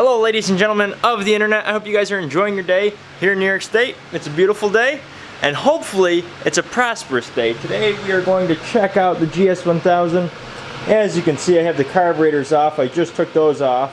Hello ladies and gentlemen of the internet. I hope you guys are enjoying your day here in New York State. It's a beautiful day and hopefully it's a prosperous day. Today we are going to check out the GS1000. As you can see I have the carburetors off. I just took those off.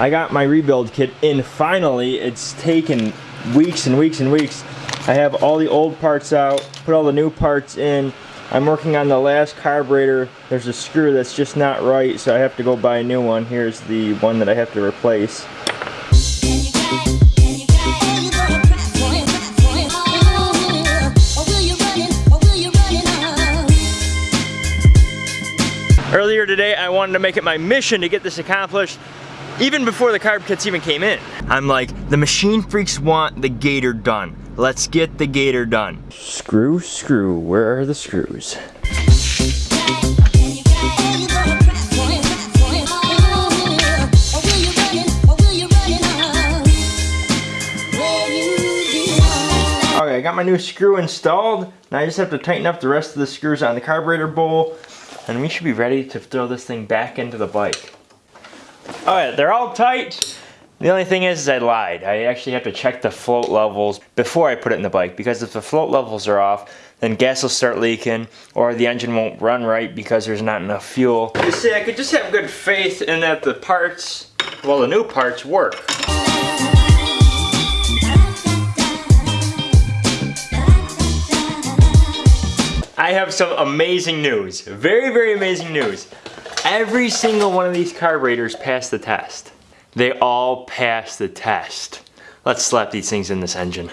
I got my rebuild kit in finally. It's taken weeks and weeks and weeks. I have all the old parts out, put all the new parts in. I'm working on the last carburetor. There's a screw that's just not right, so I have to go buy a new one. Here's the one that I have to replace. Earlier today, I wanted to make it my mission to get this accomplished even before the carb kits even came in. I'm like, the machine freaks want the gator done. Let's get the gator done. Screw, screw, where are the screws? I got my new screw installed. Now I just have to tighten up the rest of the screws on the carburetor bowl and we should be ready to throw this thing back into the bike. Alright, they're all tight. The only thing is, is I lied. I actually have to check the float levels before I put it in the bike because if the float levels are off, then gas will start leaking or the engine won't run right because there's not enough fuel. You see, I could just have good faith in that the parts, well the new parts work. I have some amazing news. Very, very amazing news. Every single one of these carburetors passed the test. They all passed the test. Let's slap these things in this engine.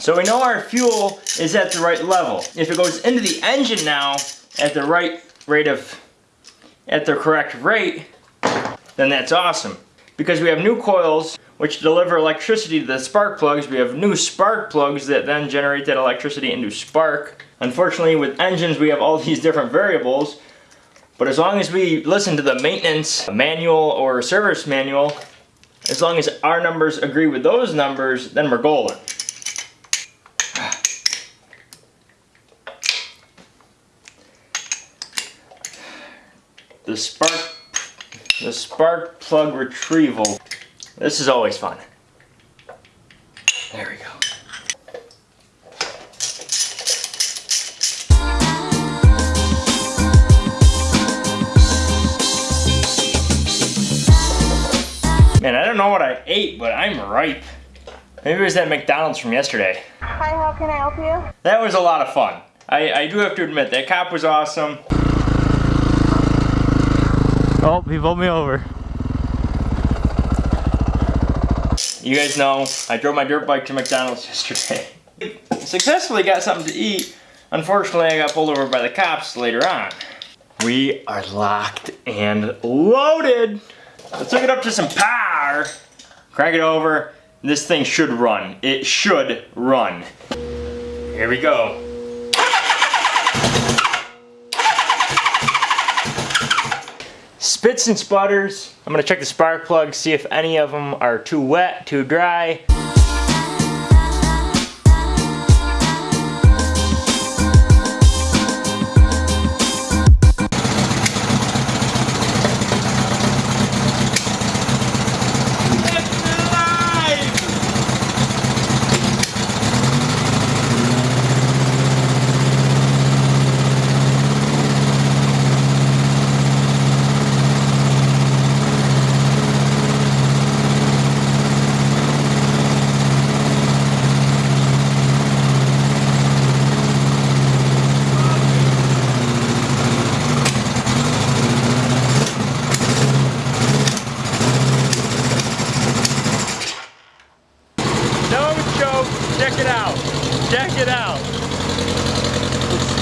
So we know our fuel is at the right level. If it goes into the engine now at the right rate of, at the correct rate, then that's awesome. Because we have new coils which deliver electricity to the spark plugs. We have new spark plugs that then generate that electricity into spark. Unfortunately with engines we have all these different variables but as long as we listen to the maintenance manual or service manual, as long as our numbers agree with those numbers, then we're golden. The spark the spark plug retrieval. This is always fun. There we go. Man, I don't know what I ate, but I'm ripe. Maybe it was that McDonald's from yesterday. Hi, how can I help you? That was a lot of fun. I, I do have to admit, that cop was awesome. Oh, he pulled me over. You guys know, I drove my dirt bike to McDonald's yesterday. Successfully got something to eat. Unfortunately, I got pulled over by the cops later on. We are locked and loaded. Let's hook it up to some power. Crank it over. This thing should run. It should run. Here we go. Spits and sputters. I'm gonna check the spark plugs, see if any of them are too wet, too dry.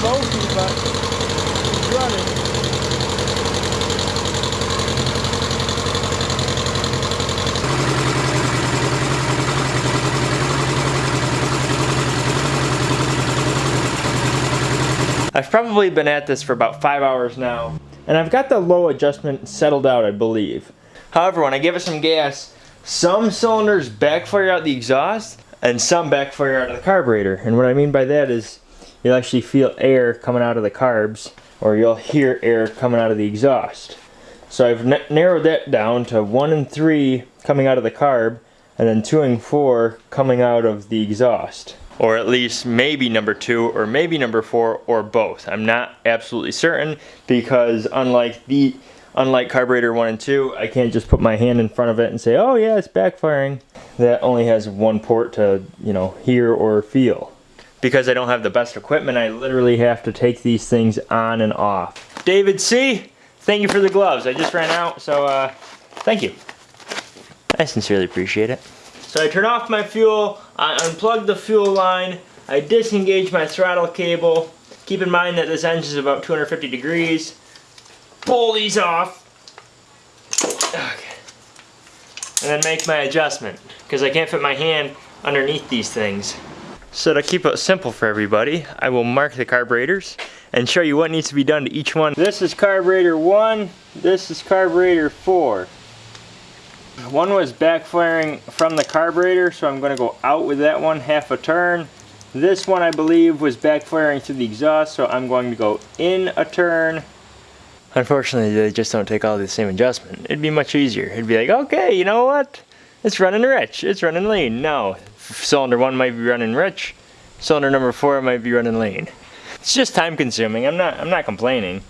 But running. I've probably been at this for about five hours now, and I've got the low adjustment settled out, I believe. However, when I give it some gas, some cylinders backfire out the exhaust, and some backfire out of the carburetor. And what I mean by that is you'll actually feel air coming out of the carbs, or you'll hear air coming out of the exhaust. So I've narrowed that down to one and three coming out of the carb, and then two and four coming out of the exhaust. Or at least maybe number two, or maybe number four, or both. I'm not absolutely certain because unlike the unlike carburetor one and two, I can't just put my hand in front of it and say, "Oh yeah, it's backfiring." That only has one port to you know hear or feel. Because I don't have the best equipment, I literally have to take these things on and off. David C, thank you for the gloves. I just ran out, so uh, thank you. I sincerely appreciate it. So I turn off my fuel, I unplug the fuel line, I disengage my throttle cable. Keep in mind that this engine is about 250 degrees. Pull these off. Okay. And then make my adjustment, because I can't fit my hand underneath these things. So to keep it simple for everybody, I will mark the carburetors and show you what needs to be done to each one. This is carburetor 1, this is carburetor 4. One was backfiring from the carburetor, so I'm going to go out with that one half a turn. This one I believe was backfiring through the exhaust, so I'm going to go in a turn. Unfortunately, they just don't take all the same adjustment. It'd be much easier. It'd be like, okay, you know what? It's running rich, it's running lean. No, cylinder one might be running rich, cylinder number four might be running lean. It's just time consuming. I'm not I'm not complaining.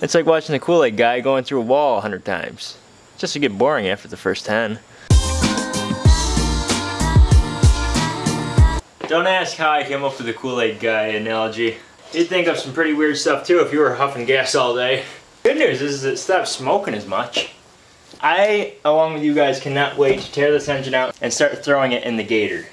It's like watching the Kool-Aid guy going through a wall a hundred times. Just to get boring after the first ten. Don't ask how I came up with the Kool-Aid guy analogy. You'd think of some pretty weird stuff too if you were huffing gas all day. Good news is it stopped smoking as much. I, along with you guys, cannot wait to tear this engine out and start throwing it in the gator.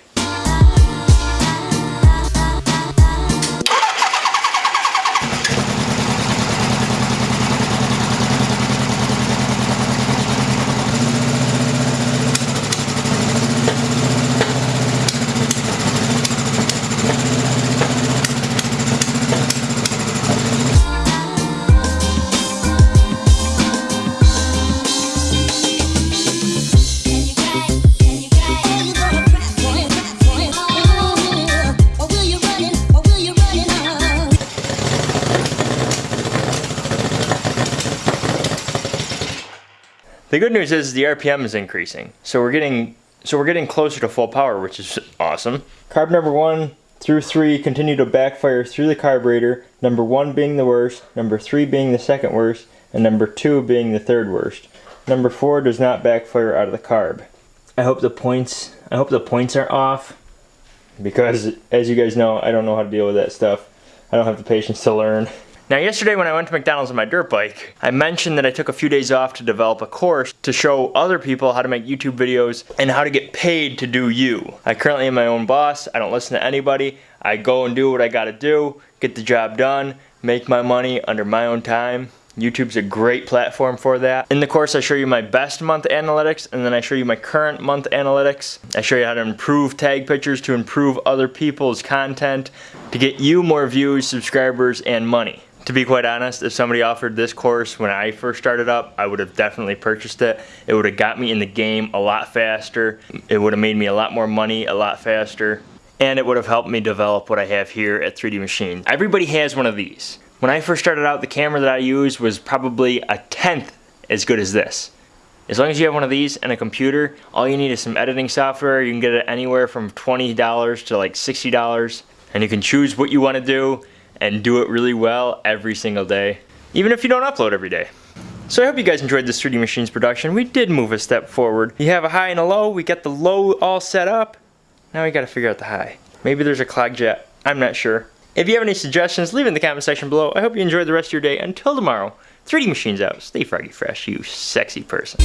The good news is the RPM is increasing, so we're getting so we're getting closer to full power, which is awesome. Carb number one through three continue to backfire through the carburetor. Number one being the worst, number three being the second worst, and number two being the third worst. Number four does not backfire out of the carb. I hope the points I hope the points are off because as you guys know, I don't know how to deal with that stuff. I don't have the patience to learn. Now yesterday when I went to McDonald's on my dirt bike, I mentioned that I took a few days off to develop a course to show other people how to make YouTube videos and how to get paid to do you. I currently am my own boss, I don't listen to anybody, I go and do what I gotta do, get the job done, make my money under my own time. YouTube's a great platform for that. In the course I show you my best month analytics and then I show you my current month analytics. I show you how to improve tag pictures to improve other people's content to get you more views, subscribers, and money. To be quite honest, if somebody offered this course when I first started up, I would have definitely purchased it. It would have got me in the game a lot faster. It would have made me a lot more money a lot faster. And it would have helped me develop what I have here at 3D Machine. Everybody has one of these. When I first started out, the camera that I used was probably a tenth as good as this. As long as you have one of these and a computer, all you need is some editing software. You can get it anywhere from $20 to like $60. And you can choose what you want to do and do it really well every single day, even if you don't upload every day. So I hope you guys enjoyed this 3D Machines production. We did move a step forward. You have a high and a low. We got the low all set up. Now we got to figure out the high. Maybe there's a clog jet. I'm not sure. If you have any suggestions, leave in the comment section below. I hope you enjoy the rest of your day. Until tomorrow, 3D Machines out. Stay froggy fresh, you sexy person.